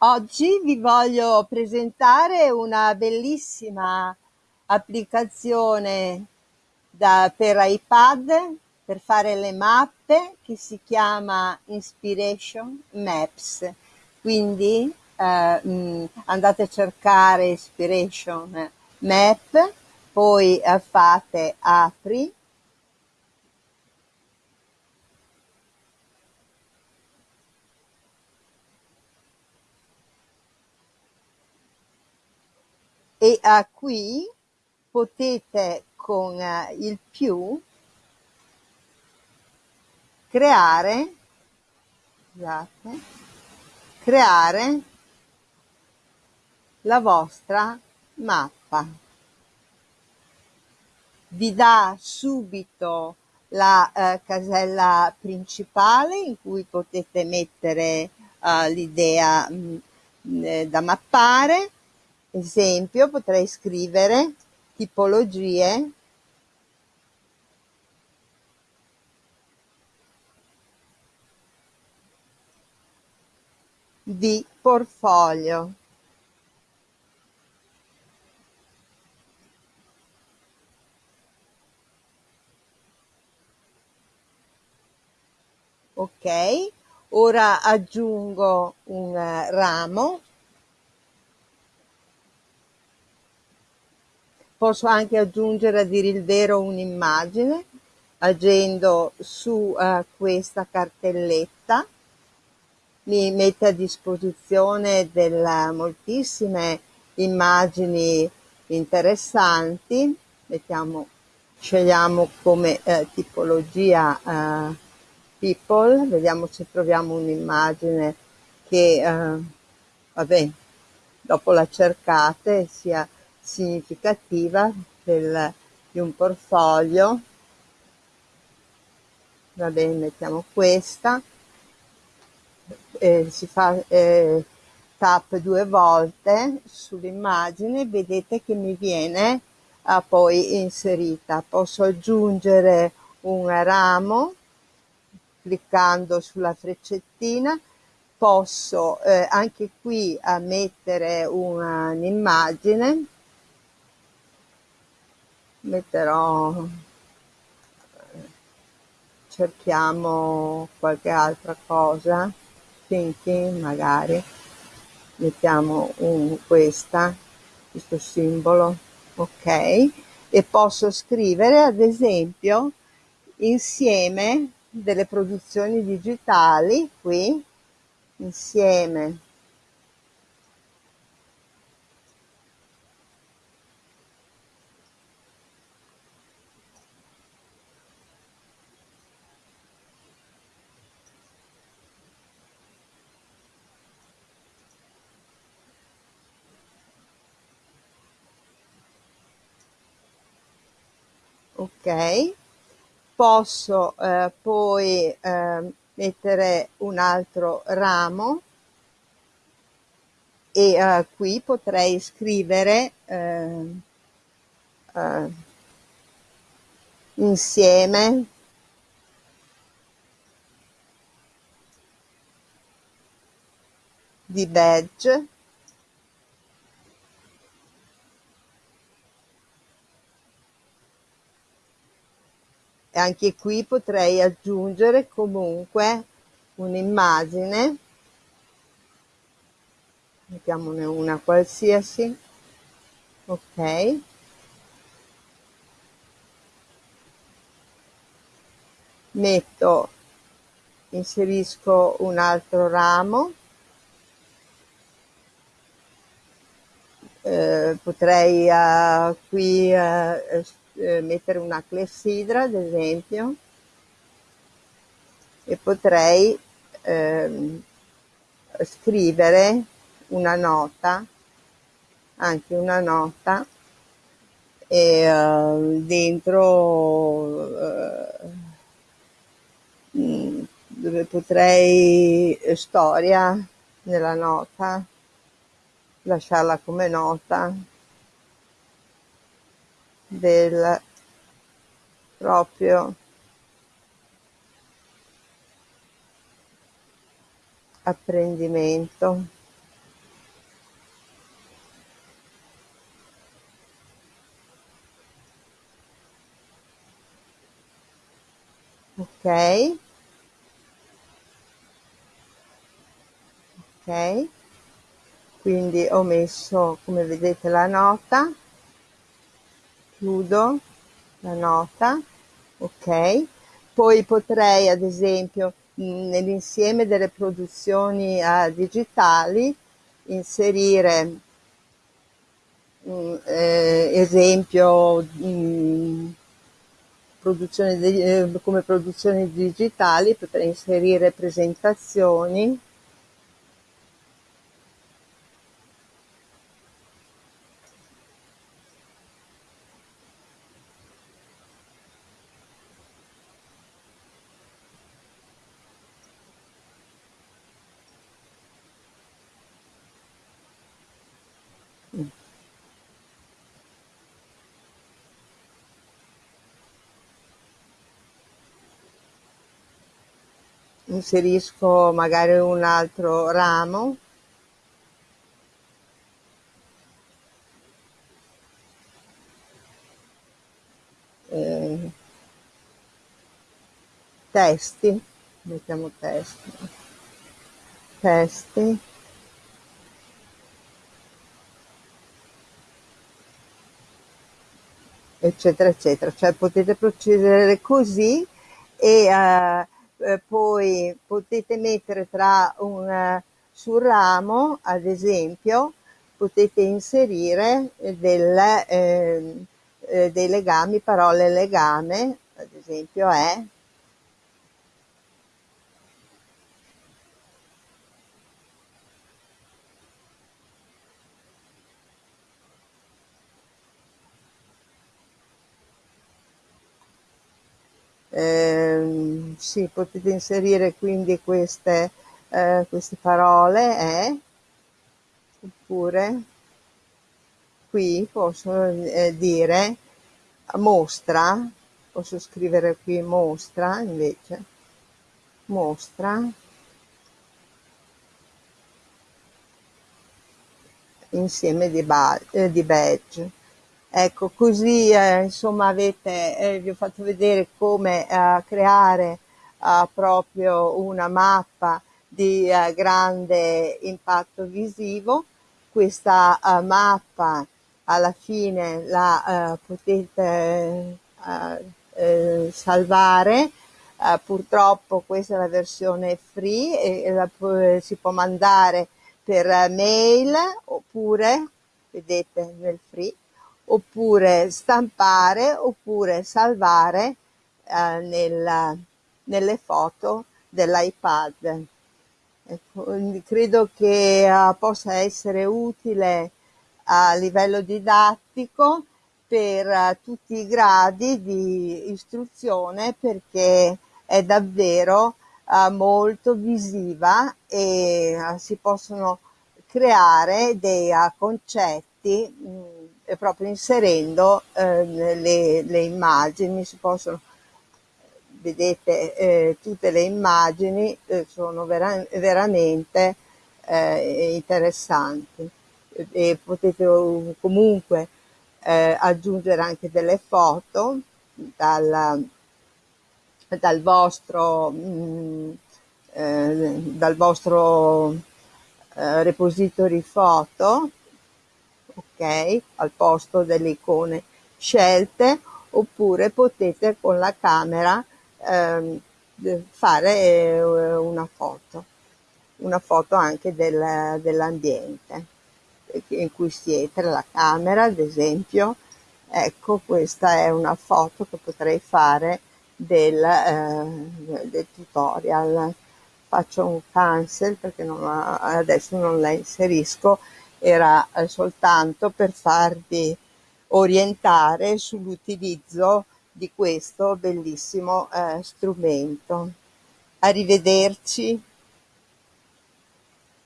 Oggi vi voglio presentare una bellissima applicazione da, per iPad per fare le mappe che si chiama Inspiration Maps. Quindi eh, mh, andate a cercare Inspiration Map, poi eh, fate apri e uh, qui potete con uh, il più creare scusate, creare la vostra mappa. Vi dà subito la uh, casella principale in cui potete mettere l'idea mm, da mappare Esempio, potrei scrivere tipologie di portfolio. Ok, ora aggiungo un ramo Posso anche aggiungere a dire il vero un'immagine agendo su uh, questa cartelletta mi mette a disposizione delle moltissime immagini interessanti. Mettiamo scegliamo come eh, tipologia eh, people vediamo se troviamo un'immagine che eh, vabbè dopo la cercate sia significativa del, di un portfolio. Va bene mettiamo questa. Eh, si fa eh, tap due volte sull'immagine. Vedete che mi viene ah, poi inserita. Posso aggiungere un ramo cliccando sulla freccettina. Posso eh, anche qui mettere un'immagine metterò cerchiamo qualche altra cosa thinking magari. Mettiamo un, questa questo simbolo ok? E posso scrivere ad esempio insieme delle produzioni digitali qui insieme ok. Posso eh, poi eh, mettere un altro ramo? E eh, qui potrei scrivere eh, eh, insieme. Di badge anche qui potrei aggiungere comunque un'immagine. Mettiamone una qualsiasi. Ok. Metto inserisco un altro ramo. Eh, potrei uh, qui uh, eh, mettere una clessidra ad esempio e potrei eh, scrivere una nota anche una nota e uh, dentro uh, dove potrei storia nella nota lasciarla come nota del proprio apprendimento. Ok. Ok. Quindi ho messo, come vedete, la nota chiudo la nota ok? Poi potrei ad esempio nell'insieme delle produzioni uh, digitali inserire mh, eh, esempio mh, produzione di, eh, come produzioni digitali potrei inserire presentazioni inserisco magari un altro ramo. Eh, testi mettiamo testi. Testi. Eccetera eccetera. Cioè potete procedere così e uh, eh, poi potete mettere tra un eh, sul ramo ad esempio potete inserire del, eh, eh, dei legami parole legame ad esempio è eh, sì, potete inserire quindi queste, eh, queste parole eh, oppure qui posso eh, dire mostra posso scrivere qui mostra invece mostra insieme di, eh, di badge. Ecco, così eh, insomma avete, eh, vi ho fatto vedere come eh, creare eh, proprio una mappa di eh, grande impatto visivo. Questa eh, mappa alla fine la potete salvare. purtroppo questa è la versione free e la, si può mandare per mail oppure, vedete nel free, oppure stampare oppure salvare eh, nella, nelle foto dell'iPad. Ecco, credo che uh, possa essere utile a livello didattico per uh, tutti i gradi di istruzione perché è davvero uh, molto visiva e si possono creare dei concetti mh, proprio inserendo le, le, immagini, si possono, vedete, eh, tutte le immagini eh, sono vera, veramente eh, interessanti. E potete comunque eh, aggiungere anche delle foto dal, dal vostro, mh, mm, eh, dal vostro repository foto ok al posto delle icone scelte oppure potete con la camera ehm, fare eh, una foto una foto anche del, dell'ambiente in cui siete la camera ad esempio. Ecco questa è una foto che potrei fare del, eh, del tutorial. Faccio un cancel perché non, adesso non la inserisco. Era eh, soltanto per farvi orientare sull'utilizzo di questo bellissimo eh, strumento. Arrivederci.